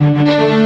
Música